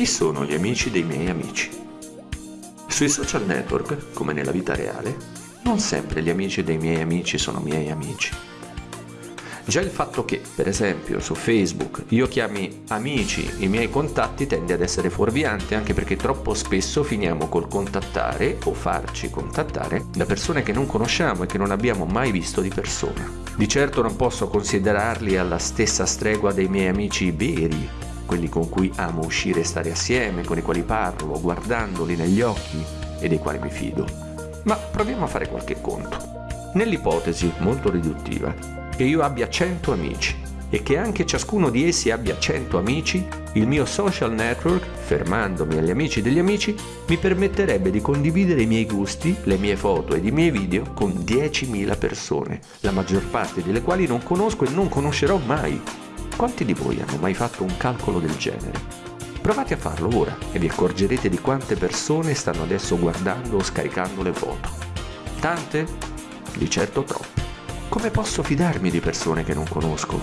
Chi sono gli amici dei miei amici? Sui social network, come nella vita reale, non sempre gli amici dei miei amici sono miei amici. Già il fatto che, per esempio, su Facebook io chiami amici i miei contatti tende ad essere fuorviante anche perché troppo spesso finiamo col contattare o farci contattare da persone che non conosciamo e che non abbiamo mai visto di persona. Di certo non posso considerarli alla stessa stregua dei miei amici veri, quelli con cui amo uscire e stare assieme, con i quali parlo, guardandoli negli occhi e dei quali mi fido. Ma proviamo a fare qualche conto. Nell'ipotesi, molto riduttiva, che io abbia 100 amici e che anche ciascuno di essi abbia 100 amici, il mio social network, fermandomi agli amici degli amici, mi permetterebbe di condividere i miei gusti, le mie foto ed i miei video con 10.000 persone, la maggior parte delle quali non conosco e non conoscerò mai. Quanti di voi hanno mai fatto un calcolo del genere? Provate a farlo ora e vi accorgerete di quante persone stanno adesso guardando o scaricando le foto. Tante? Di certo troppe. Come posso fidarmi di persone che non conosco?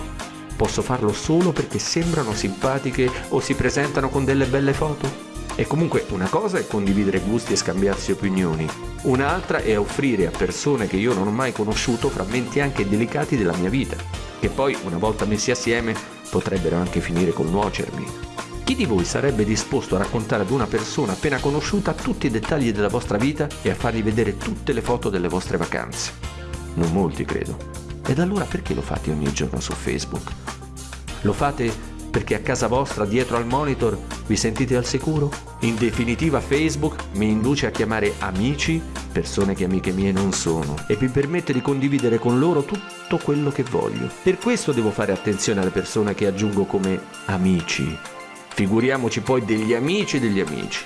Posso farlo solo perché sembrano simpatiche o si presentano con delle belle foto? E comunque una cosa è condividere gusti e scambiarsi opinioni, un'altra è offrire a persone che io non ho mai conosciuto frammenti anche delicati della mia vita, che poi una volta messi assieme potrebbero anche finire col nuocermi. Chi di voi sarebbe disposto a raccontare ad una persona appena conosciuta tutti i dettagli della vostra vita e a fargli vedere tutte le foto delle vostre vacanze? Non molti, credo. Ed allora perché lo fate ogni giorno su Facebook? Lo fate perché a casa vostra, dietro al monitor, vi sentite al sicuro? In definitiva Facebook mi induce a chiamare amici persone che amiche mie non sono e mi permette di condividere con loro tutto quello che voglio. Per questo devo fare attenzione alle persone che aggiungo come amici. Figuriamoci poi degli amici degli amici.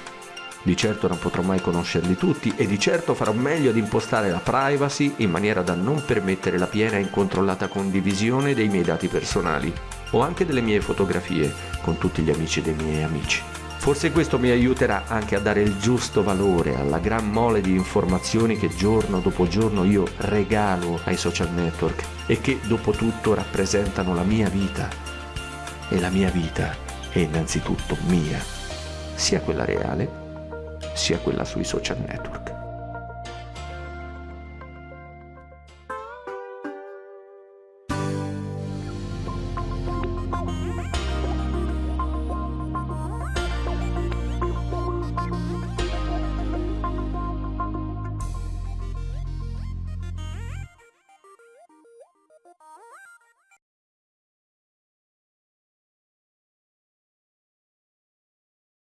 Di certo non potrò mai conoscerli tutti e di certo farò meglio ad impostare la privacy in maniera da non permettere la piena e incontrollata condivisione dei miei dati personali o anche delle mie fotografie con tutti gli amici dei miei amici. Forse questo mi aiuterà anche a dare il giusto valore alla gran mole di informazioni che giorno dopo giorno io regalo ai social network e che dopo tutto rappresentano la mia vita. E la mia vita è innanzitutto mia, sia quella reale sia quella sui social network.